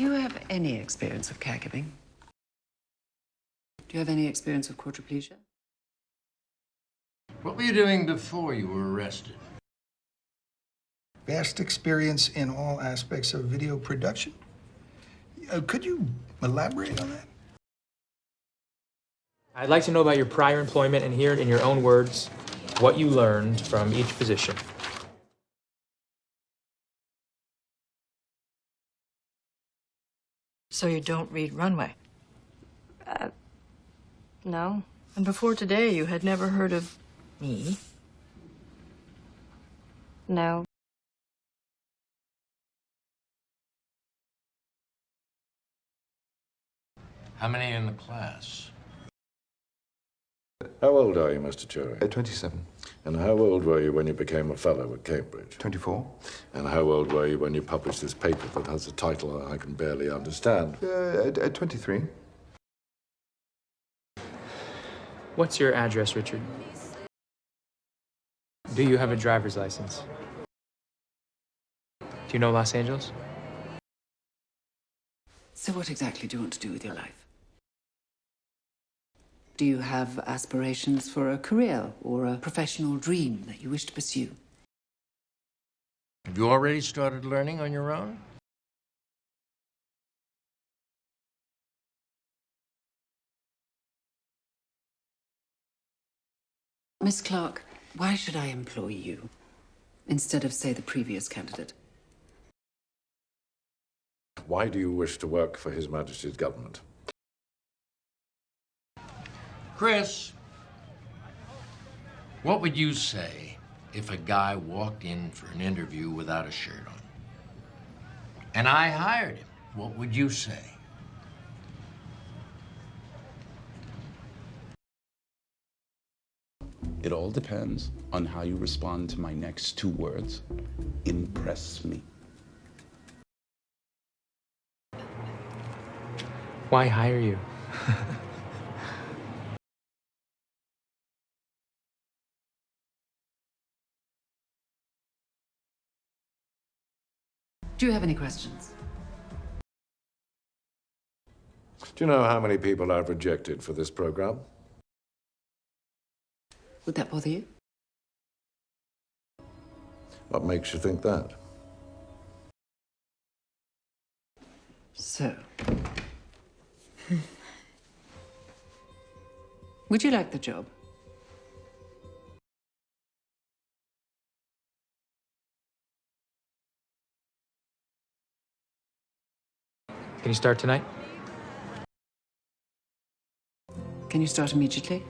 Do you have any experience of caregiving? Do you have any experience of quadriplegia? What were you doing before you were arrested? Vast experience in all aspects of video production. Uh, could you elaborate on that? I'd like to know about your prior employment and hear it in your own words what you learned from each position. So you don't read Runway? Uh, no. And before today, you had never heard of me? No. How many in the class? How old are you, Mr. Turing? Uh, 27. And how old were you when you became a fellow at Cambridge? 24. And how old were you when you published this paper that has a title I can barely understand? Uh, at, at 23. What's your address, Richard? Do you have a driver's license? Do you know Los Angeles? So, what exactly do you want to do with your life? Do you have aspirations for a career or a professional dream that you wish to pursue? Have you already started learning on your own? Miss Clarke, why should I employ you instead of, say, the previous candidate? Why do you wish to work for His Majesty's government? Chris, what would you say if a guy walked in for an interview without a shirt on? And I hired him. What would you say? It all depends on how you respond to my next two words. Impress me. Why hire you? Do you have any questions? Do you know how many people I've rejected for this program? Would that bother you? What makes you think that? So. Would you like the job? Can you start tonight? Can you start immediately?